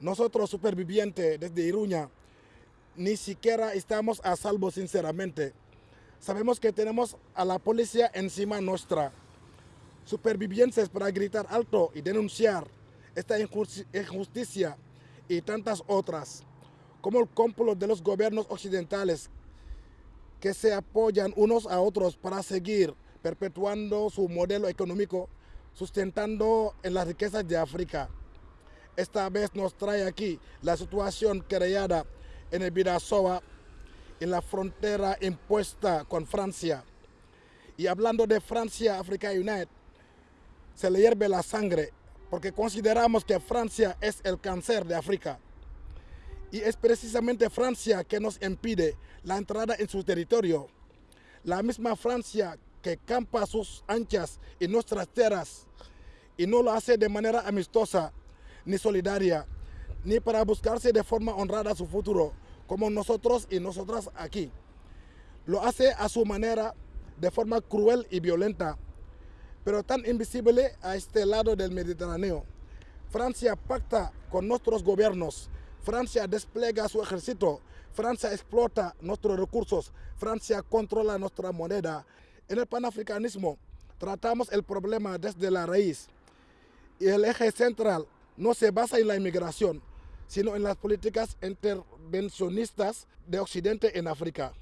nosotros supervivientes desde Iruña, ni siquiera estamos a salvo sinceramente. Sabemos que tenemos a la policía encima nuestra. Supervivientes para gritar alto y denunciar esta injusticia y tantas otras, como el complot de los gobiernos occidentales que se apoyan unos a otros para seguir perpetuando su modelo económico, sustentando en las riquezas de África. Esta vez nos trae aquí la situación creada en el Bidasoa, en la frontera impuesta con Francia. Y hablando de Francia, Africa United, se le hierve la sangre porque consideramos que Francia es el cáncer de África. Y es precisamente Francia que nos impide la entrada en su territorio. La misma Francia que campa sus anchas en nuestras tierras y no lo hace de manera amistosa ni solidaria, ni para buscarse de forma honrada su futuro, como nosotros y nosotras aquí. Lo hace a su manera, de forma cruel y violenta, pero tan invisible a este lado del Mediterráneo. Francia pacta con nuestros gobiernos, Francia despliega su ejército, Francia explota nuestros recursos, Francia controla nuestra moneda. En el panafricanismo tratamos el problema desde la raíz y el eje central no se basa en la inmigración, sino en las políticas intervencionistas de Occidente en África.